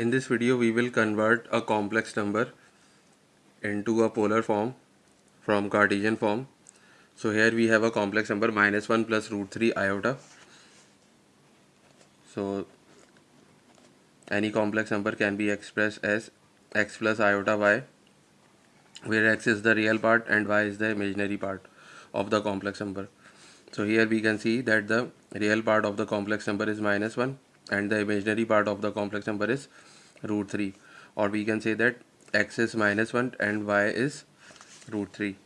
In this video we will convert a complex number into a polar form from Cartesian form. So here we have a complex number minus 1 plus root 3 iota. So any complex number can be expressed as x plus iota y where x is the real part and y is the imaginary part of the complex number. So here we can see that the real part of the complex number is minus 1 and the imaginary part of the complex number is root 3 or we can say that x is minus 1 and y is root 3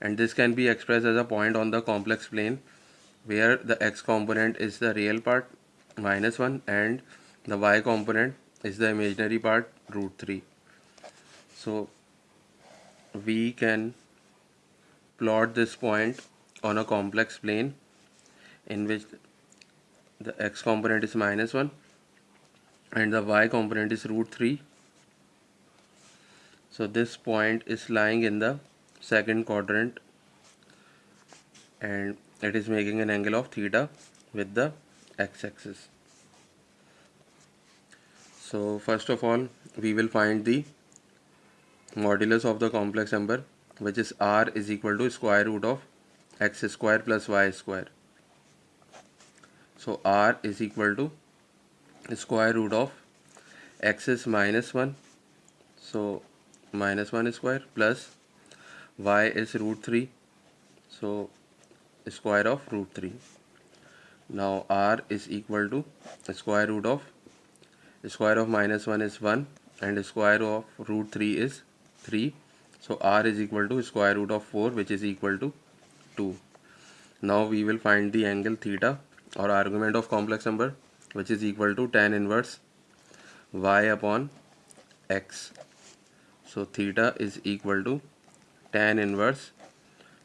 and this can be expressed as a point on the complex plane where the x component is the real part minus 1 and the y component is the imaginary part root 3 so we can plot this point on a complex plane in which the x component is minus 1 and the y component is root 3 so this point is lying in the second quadrant and it is making an angle of theta with the x-axis. So first of all we will find the modulus of the complex number which is r is equal to square root of x square plus y square so r is equal to square root of x is minus 1 so minus 1 square plus y is root 3 so square of root 3 now r is equal to square root of square of minus 1 is 1 and square of root 3 is 3 so r is equal to square root of 4 which is equal to 2 now we will find the angle theta or argument of complex number which is equal to tan inverse y upon x. So theta is equal to tan inverse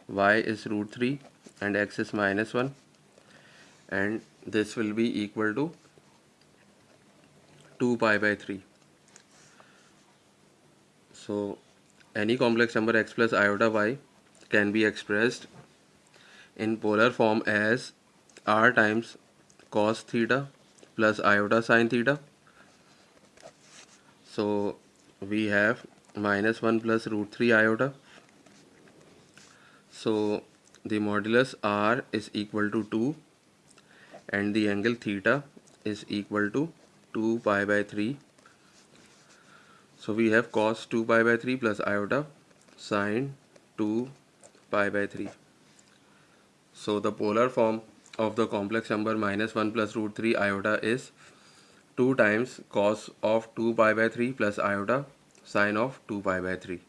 y is root 3 and x is minus 1 and this will be equal to 2 pi by 3 so any complex number x plus iota y can be expressed in polar form as r times cos theta plus iota sine theta. So we have minus 1 plus root 3 iota. So the modulus r is equal to 2 and the angle theta is equal to 2 pi by 3 so we have cos 2 pi by 3 plus iota sine 2 pi by 3 so the polar form of the complex number minus 1 plus root 3 iota is 2 times cos of 2 pi by 3 plus iota sine of 2 pi by 3.